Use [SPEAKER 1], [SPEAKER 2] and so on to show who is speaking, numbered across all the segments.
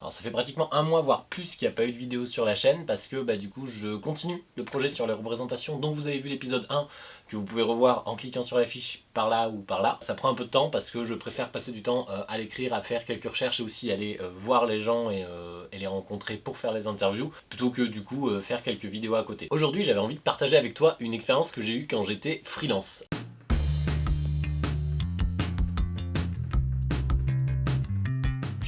[SPEAKER 1] Alors ça fait pratiquement un mois, voire plus, qu'il n'y a pas eu de vidéo sur la chaîne parce que bah, du coup je continue le projet sur les représentations dont vous avez vu l'épisode 1 que vous pouvez revoir en cliquant sur la fiche par là ou par là. Ça prend un peu de temps parce que je préfère passer du temps euh, à l'écrire, à faire quelques recherches et aussi aller euh, voir les gens euh, et, les rencontrer pour faire les interviews plutôt que du coup faire quelques vidéos à côté. Aujourd'hui j'avais envie de partager avec toi une expérience que j'ai eue quand j'étais freelance.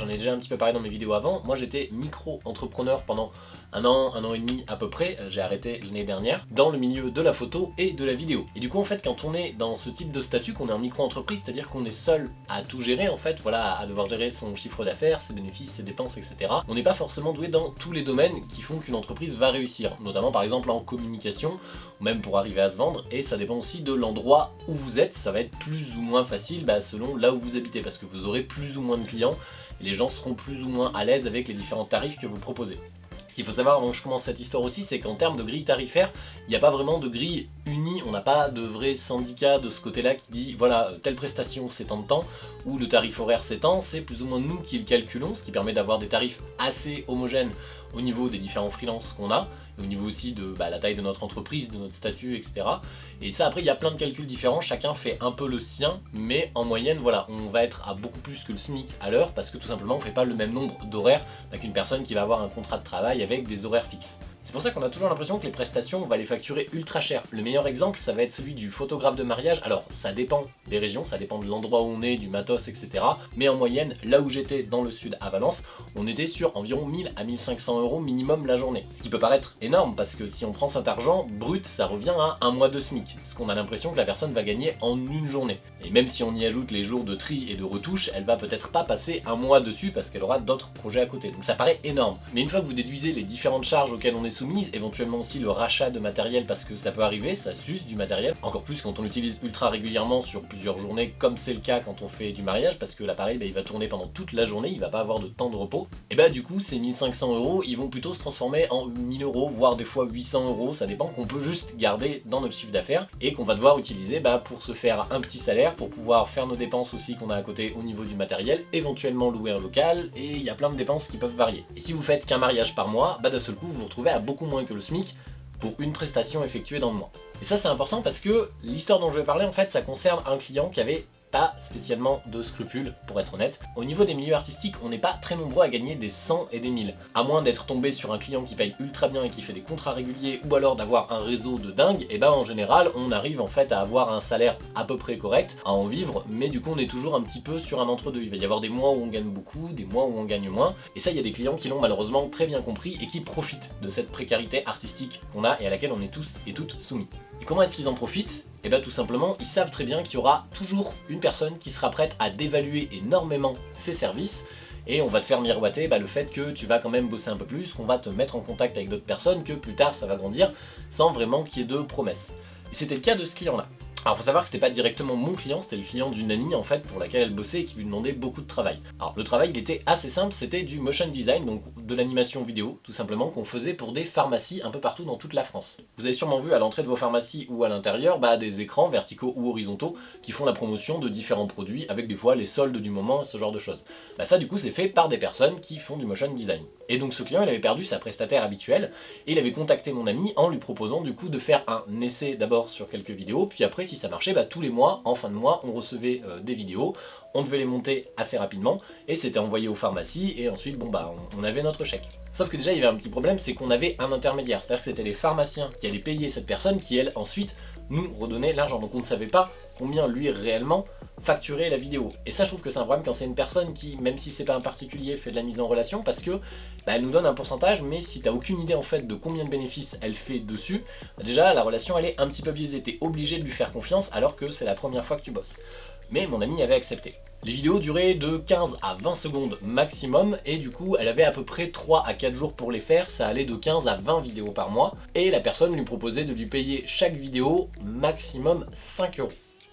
[SPEAKER 1] J'en ai déjà un petit peu parlé dans mes vidéos avant. Moi j'étais micro-entrepreneur pendant un an, un an et demi à peu près, euh, j'ai arrêté l'année dernière, dans le milieu de la photo et de la vidéo. Et du coup en fait quand on est dans ce type de statut, qu'on est en micro-entreprise, c'est-à-dire qu'on est seul à tout gérer en fait, voilà, à devoir gérer son chiffre d'affaires, ses bénéfices, ses dépenses, etc. On n'est pas forcément doué dans tous les domaines qui font qu'une entreprise va réussir, notamment par exemple en communication, ou même pour arriver à se vendre, et ça dépend aussi de l'endroit où vous êtes, ça va être plus ou moins facile bah, selon là où vous habitez, parce que vous aurez plus ou moins de clients, les gens seront plus ou moins à l'aise avec les différents tarifs que vous proposez. Ce qu'il faut savoir avant que je commence cette histoire aussi, c'est qu'en termes de grille tarifaire, il n'y a pas vraiment de grille unie, on n'a pas de vrai syndicat de ce côté-là qui dit voilà, telle prestation c'est tant de temps, ou le tarif horaire c'est tant, c'est plus ou moins nous qui le calculons, ce qui permet d'avoir des tarifs assez homogènes au niveau des différents freelances qu'on a, au niveau aussi de bah, la taille de notre entreprise, de notre statut, etc. Et ça après il y a plein de calculs différents, chacun fait un peu le sien, mais en moyenne voilà, on va être à beaucoup plus que le SMIC à l'heure parce que tout simplement on fait pas le même nombre d'horaires qu'une personne qui va avoir un contrat de travail avec des horaires fixes. C'est pour ça qu'on a toujours l'impression que les prestations, on va les facturer ultra cher. Le meilleur exemple, ça va être celui du photographe de mariage. Alors, ça dépend des régions, ça dépend de l'endroit où on est, du matos, etc. Mais en moyenne, là où j'étais dans le sud à Valence, on était sur environ 1000 à 1500 euros minimum la journée. Ce qui peut paraître énorme parce que si on prend cet argent, brut, ça revient à un mois de SMIC. Ce qu'on a l'impression que la personne va gagner en une journée. Et même si on y ajoute les jours de tri et de retouche, elle va peut-être pas passer un mois dessus parce qu'elle aura d'autres projets à côté. Donc ça paraît énorme. Mais une fois que vous déduisez les différentes charges auxquelles on est éventuellement aussi le rachat de matériel parce que ça peut arriver, ça s'use du matériel, encore plus quand on l'utilise ultra régulièrement sur plusieurs journées comme c'est le cas quand on fait du mariage parce que l'appareil bah, il va tourner pendant toute la journée, il va pas avoir de temps de repos, et bah du coup ces 1500 euros ils vont plutôt se transformer en 1000 euros voire des fois 800 euros, ça dépend, qu'on peut juste garder dans notre chiffre d'affaires et qu'on va devoir utiliser bah, pour se faire un petit salaire, pour pouvoir faire nos dépenses aussi qu'on a à côté au niveau du matériel, éventuellement louer un local et il y a plein de dépenses qui peuvent varier. Et si vous faites qu'un mariage par mois, bah d'un seul coup vous vous retrouvez à beaucoup moins le SMIC pour une prestation effectuée dans le mois. Et ça c'est important parce que l'histoire dont je vais parler en fait ça concerne un client qui avait pas spécialement de scrupules, pour être honnête. Au niveau des milieux artistiques, on n'est pas très nombreux à gagner des 100 et des 1000. À moins d'être tombé sur un client qui paye ultra bien et qui fait des contrats réguliers, ou alors d'avoir un réseau de dingue, et ben en général, on arrive en fait à avoir un salaire à peu près correct, à en vivre, mais du coup on est toujours un petit peu sur un entre-deux. Il va y avoir des mois où on gagne beaucoup, des mois où on gagne moins, et ça il y a des clients qui l'ont malheureusement très bien compris et qui profitent de cette précarité artistique qu'on a et à laquelle on est tous et toutes soumis. Et comment est-ce qu'ils en profitent? Et eh bien tout simplement, ils savent très bien qu'il y aura toujours une personne qui sera prête à dévaluer énormément ses services et on va te faire miroiter bah, le fait que tu vas quand même bosser un peu plus, qu'on va te mettre en contact avec d'autres personnes, que plus tard ça va grandir, sans vraiment qu'il y ait de promesses. Et c'était le cas de ce client-là. Alors faut savoir que c'était pas directement mon client, c'était le client d'une amie en fait pour laquelle elle bossait et qui lui demandait beaucoup de travail. Alors le travail il était assez simple, c'était du motion design, donc de l'animation vidéo tout simplement qu'on faisait pour des pharmacies un peu partout dans toute la France. Vous avez sûrement vu à l'entrée de vos pharmacies ou à l'intérieur bah, des écrans verticaux ou horizontaux qui font la promotion de différents produits avec des fois les soldes du moment, ce genre de choses. Bah ça du coup c'est fait par des personnes qui font du motion design. Et donc ce client il avait perdu sa prestataire habituelle et il avait contacté mon ami en lui proposant du coup de faire un essai d'abord sur quelques vidéos. Puis après si ça marchait, bah, tous les mois, en fin de mois, on recevait euh, des vidéos, on devait les monter assez rapidement, et c'était envoyé aux pharmacies, et ensuite, bon bah, on, avait notre chèque. Sauf que déjà, il y avait un petit problème, c'est qu'on avait un intermédiaire, c'est-à-dire que c'était les pharmaciens qui allaient payer cette personne, qui elle, ensuite, nous redonnait l'argent. Donc on ne savait pas combien lui réellement facturer la vidéo. Et ça je trouve que c'est un problème quand c'est une personne qui, même si c'est pas un particulier, fait de la mise en relation parce que bah, elle nous donne un pourcentage mais si t'as aucune idée en fait de combien de bénéfices elle fait dessus, bah, déjà la relation elle est un petit peu biaisée, t'es obligé de lui faire confiance alors que c'est la première fois que tu bosses mais mon ami avait accepté. Les vidéos duraient de 15 à 20 secondes maximum, et du coup elle avait à peu près 3 à 4 jours pour les faire, ça allait de 15 à 20 vidéos par mois, et la personne lui proposait de lui payer chaque vidéo maximum 5 euros.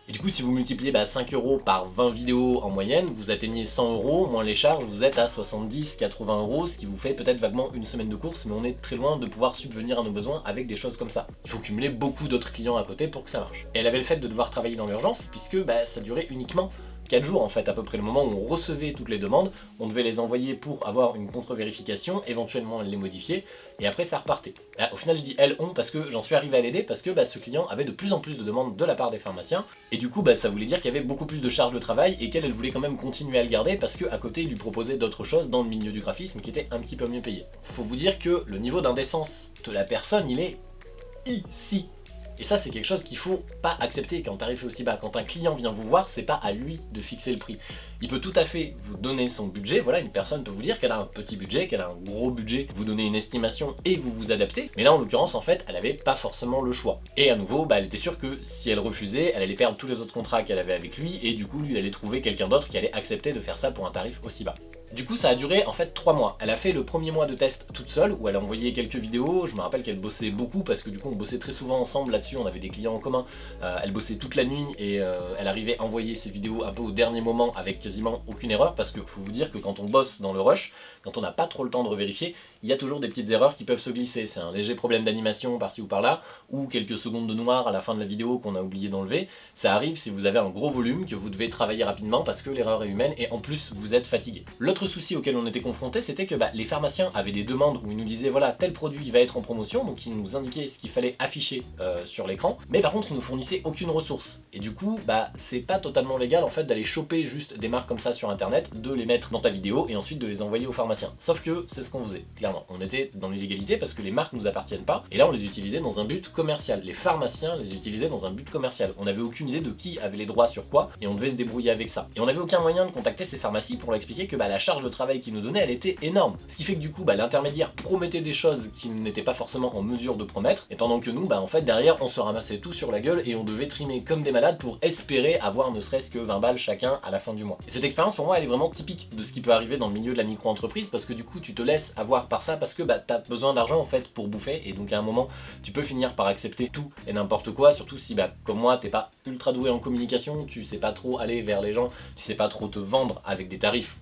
[SPEAKER 1] Et du coup, si vous multipliez 5 bah, euros par 20 vidéos en moyenne, vous atteignez 100 euros, moins les charges, vous êtes à 70-80 euros, ce qui vous fait peut-être vaguement une semaine de course, mais on est très loin de pouvoir subvenir à nos besoins avec des choses comme ça. Il faut cumuler beaucoup d'autres clients à côté pour que ça marche. Et elle avait le fait de devoir travailler dans l'urgence, puisque bah, ça durait uniquement 4 jours en fait à peu près le moment où on recevait toutes les demandes, on devait les envoyer pour avoir une contre-vérification, éventuellement les modifier, et après ça repartait. au final je dis elles ont parce que j'en suis arrivé à l'aider parce que bah, ce client avait de plus en plus de demandes de la part des pharmaciens et du coup bah, ça voulait dire qu'il y avait beaucoup plus de charges de travail et qu'elle elle voulait quand même continuer à le garder parce qu'à côté il lui proposait d'autres choses dans le milieu du graphisme qui étaient un petit peu mieux payées. Faut vous dire que le niveau d'indécence de la personne il est ici et ça, c'est quelque chose qu'il faut pas accepter quand tarif est aussi bas. Quand un client vient vous voir, c'est pas à lui de fixer le prix. Il peut tout à fait vous donner son budget. Voilà, une personne peut vous dire qu'elle a un petit budget, qu'elle a un gros budget, vous donner une estimation et vous vous adaptez. Mais là, en l'occurrence, en fait, elle avait pas forcément le choix. Et à nouveau, bah, elle était sûre que si elle refusait, elle allait perdre tous les autres contrats qu'elle avait avec lui et du coup, lui, allait trouver quelqu'un d'autre qui allait accepter de faire ça pour un tarif aussi bas. Du coup, ça a duré en fait 3 mois. Elle a fait le premier mois de test toute seule, où elle a envoyé quelques vidéos. Je me rappelle qu'elle bossait beaucoup, parce que du coup, on bossait très souvent ensemble là-dessus. On avait des clients en commun. Euh, elle bossait toute la nuit, et euh, elle arrivait à envoyer ses vidéos un peu au dernier moment, avec quasiment aucune erreur, parce qu'il faut vous dire que quand on bosse dans le rush, quand on n'a pas trop le temps de revérifier, il y a toujours des petites erreurs qui peuvent se glisser. C'est un léger problème d'animation par-ci ou par-là, ou quelques secondes de noir à la fin de la vidéo qu'on a oublié d'enlever. Ça arrive si vous avez un gros volume, que vous devez travailler rapidement parce que l'erreur est humaine, et en plus, vous êtes fatigué. L'autre souci auquel on était confronté, c'était que bah, les pharmaciens avaient des demandes où ils nous disaient voilà tel produit va être en promotion, donc ils nous indiquaient ce qu'il fallait afficher euh, sur l'écran, mais par contre ils nous fournissaient aucune ressource. Et du coup, bah c'est pas totalement légal en fait d'aller choper juste des marques comme ça sur internet, de les mettre dans ta vidéo et ensuite de les envoyer aux pharmaciens. Sauf que c'est ce qu'on faisait, On était dans l'illégalité parce que les marques nous appartiennent pas, et là on les utilisait dans un but commercial. Les pharmaciens les utilisaient dans un but commercial. On avait aucune idée de qui avait les droits sur quoi, et on devait se débrouiller avec ça. Et on avait aucun moyen de contacter ces pharmacies pour leur expliquer que bah, la charge de travail qu'ils nous donnaient, elle était énorme ce qui fait que du coup, bah, l'intermédiaire promettait des choses qu'il n'était pas forcément en mesure de promettre, et pendant que nous, bah, en fait, derrière, on se ramassait tout sur la gueule et on devait trimer comme des malades pour espérer avoir ne serait-ce que 20 balles chacun à la fin du mois. Et cette expérience, pour moi, elle est vraiment typique de ce qui peut arriver dans le milieu de la micro-entreprise, parce que du coup, tu te laisses avoir par ça, parce que bah, t'as besoin d'argent, en fait, pour bouffer, et donc à un moment, tu peux finir par accepter tout et n'importe quoi, surtout si, bah, comme moi, t'es pas ultra doué en communication, tu sais pas trop aller vers les gens, tu sais pas trop te vendre avec des tarifs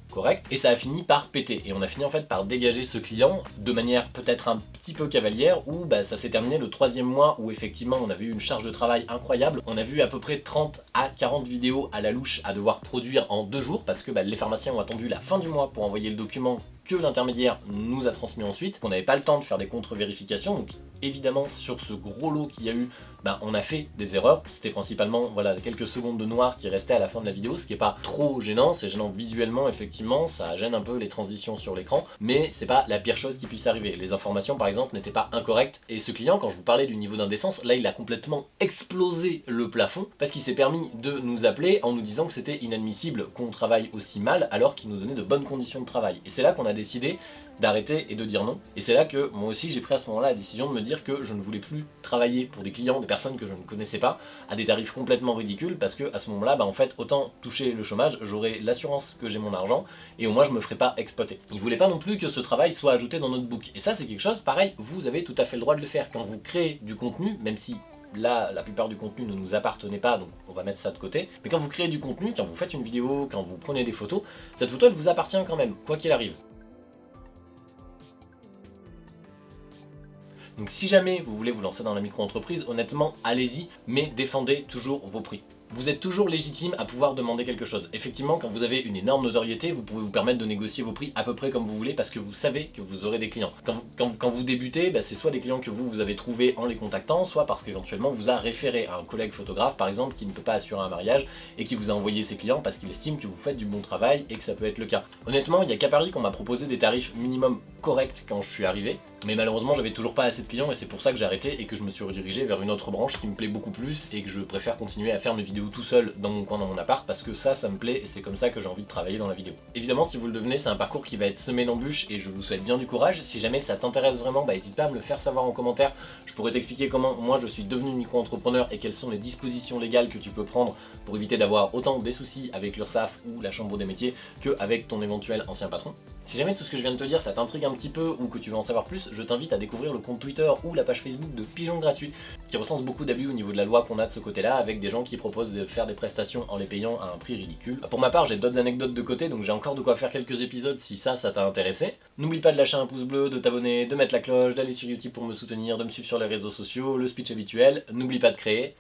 [SPEAKER 1] et ça a fini par péter. Et on a fini en fait par dégager ce client de manière peut-être un petit peu cavalière, où bah, ça s'est terminé le troisième mois où effectivement on avait eu une charge de travail incroyable. On a vu à peu près 30 à 40 vidéos à la louche à devoir produire en deux jours, parce que bah, les pharmaciens ont attendu la fin du mois pour envoyer le document que l'intermédiaire nous a transmis ensuite, on n'avait pas le temps de faire des contre-vérifications, donc évidemment sur ce gros lot qu'il y a eu, ben, on a fait des erreurs, c'était principalement voilà, quelques secondes de noir qui restaient à la fin de la vidéo, ce qui n'est pas trop gênant, c'est gênant visuellement effectivement, ça gêne un peu les transitions sur l'écran, mais c'est pas la pire chose qui puisse arriver. Les informations par exemple n'étaient pas incorrectes, et ce client, quand je vous parlais du niveau d'indécence, là il a complètement explosé le plafond, parce qu'il s'est permis de nous appeler en nous disant que c'était inadmissible qu'on travaille aussi mal alors qu'il nous donnait de bonnes conditions de travail. Et c'est là qu'on a décidé d'arrêter et de dire non. Et c'est là que moi aussi j'ai pris à ce moment-là la décision de me dire que je ne voulais plus travailler pour des clients, des personnes que je ne connaissais pas, à des tarifs complètement ridicules, parce que à ce moment-là, bah en fait, autant toucher le chômage, j'aurais l'assurance que j'ai mon argent, et au moins je me ferai pas exploiter. Il voulait pas non plus que ce travail soit ajouté dans notre book. Et ça c'est quelque chose, pareil, vous avez tout à fait le droit de le faire. Quand vous créez du contenu, même si là, la plupart du contenu ne nous appartenait pas, donc on va mettre ça de côté. Mais quand vous créez du contenu, quand vous faites une vidéo, quand vous prenez des photos, cette photo elle vous appartient quand même, quoi qu'il arrive. Donc si jamais vous voulez vous lancer dans la micro-entreprise, honnêtement, allez-y, mais défendez toujours vos prix vous êtes toujours légitime à pouvoir demander quelque chose. Effectivement, quand vous avez une énorme notoriété, vous pouvez vous permettre de négocier vos prix à peu près comme vous voulez parce que vous savez que vous aurez des clients. Quand vous, débutez, bah, c'est soit des clients que vous, vous avez trouvés en les contactant, soit parce qu'éventuellement vous a référé à un collègue photographe par exemple qui ne peut pas assurer un mariage et qui vous a envoyé ses clients parce qu'il estime que vous faites du bon travail et que ça peut être le cas. Honnêtement, il y a qu'à Paris qu'on m'a proposé des tarifs minimum corrects quand je suis arrivé, mais malheureusement j'avais toujours pas assez de clients et c'est pour ça que j'ai arrêté et que je me suis redirigé vers une autre branche qui me plaît beaucoup plus et que je préfère continuer à faire mes vidéos tout seul dans mon coin dans mon appart parce que ça, ça me plaît et c'est comme ça que j'ai envie de travailler dans la vidéo. Évidemment, si vous le devenez, c'est un parcours qui va être semé d'embûches et je vous souhaite bien du courage. Si jamais ça t'intéresse vraiment, bah n'hésite pas à me le faire savoir en commentaire. Je pourrais t'expliquer comment moi je suis devenu micro-entrepreneur et quelles sont les dispositions légales que tu peux prendre pour éviter d'avoir autant des soucis avec l'URSSAF ou la Chambre des métiers qu'avec ton éventuel ancien patron. Si jamais tout ce que je viens de te dire ça t'intrigue un petit peu ou que tu veux en savoir plus, je t'invite à découvrir le compte Twitter ou la page Facebook de Pigeon Gratuit qui recense beaucoup d'abus au niveau de la loi qu'on a de ce côté-là avec des gens qui proposent de faire des prestations en les payant à un prix ridicule. Pour ma part, j'ai d'autres anecdotes de côté donc j'ai encore de quoi faire quelques épisodes si ça, ça t'a intéressé. N'oublie pas de lâcher un pouce bleu, de t'abonner, de mettre la cloche, d'aller sur YouTube pour me soutenir, de me suivre sur les réseaux sociaux, le speech habituel. N'oublie pas de créer.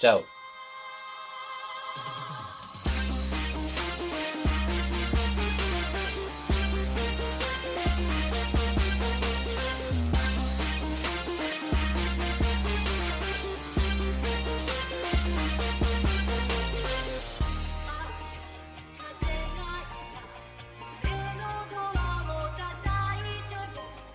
[SPEAKER 1] Ciao